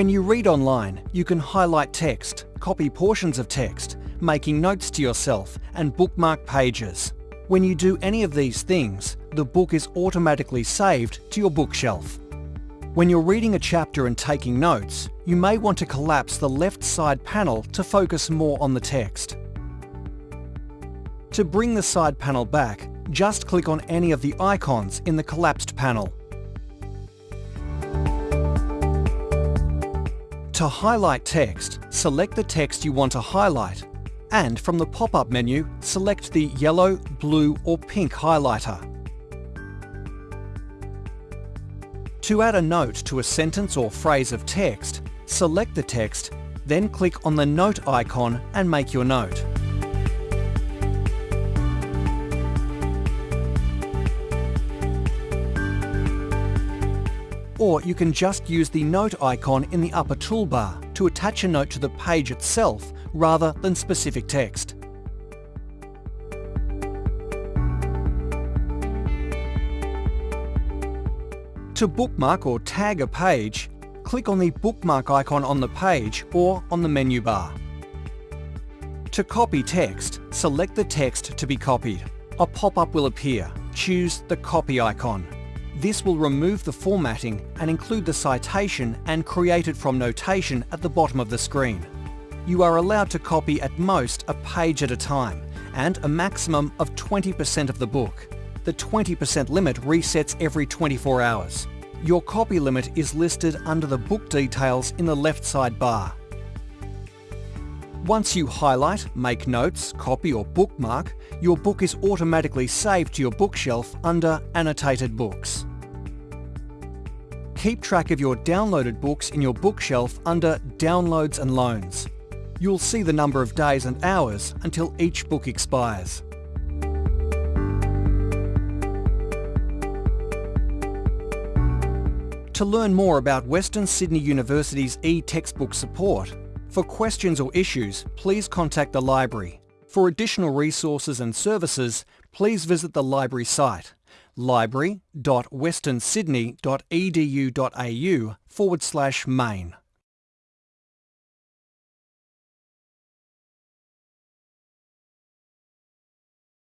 When you read online, you can highlight text, copy portions of text, making notes to yourself and bookmark pages. When you do any of these things, the book is automatically saved to your bookshelf. When you're reading a chapter and taking notes, you may want to collapse the left side panel to focus more on the text. To bring the side panel back, just click on any of the icons in the collapsed panel. To highlight text, select the text you want to highlight and from the pop-up menu, select the yellow, blue or pink highlighter. To add a note to a sentence or phrase of text, select the text, then click on the note icon and make your note. Or you can just use the note icon in the upper toolbar to attach a note to the page itself rather than specific text. To bookmark or tag a page, click on the bookmark icon on the page or on the menu bar. To copy text, select the text to be copied. A pop-up will appear. Choose the copy icon. This will remove the formatting and include the citation and create it from notation at the bottom of the screen. You are allowed to copy at most a page at a time and a maximum of 20% of the book. The 20% limit resets every 24 hours. Your copy limit is listed under the book details in the left side bar. Once you highlight, make notes, copy or bookmark, your book is automatically saved to your bookshelf under Annotated Books. Keep track of your downloaded books in your bookshelf under Downloads and Loans. You'll see the number of days and hours until each book expires. To learn more about Western Sydney University's e-textbook support, for questions or issues, please contact the library. For additional resources and services, please visit the library site library.westernsydney.edu.au forward slash main.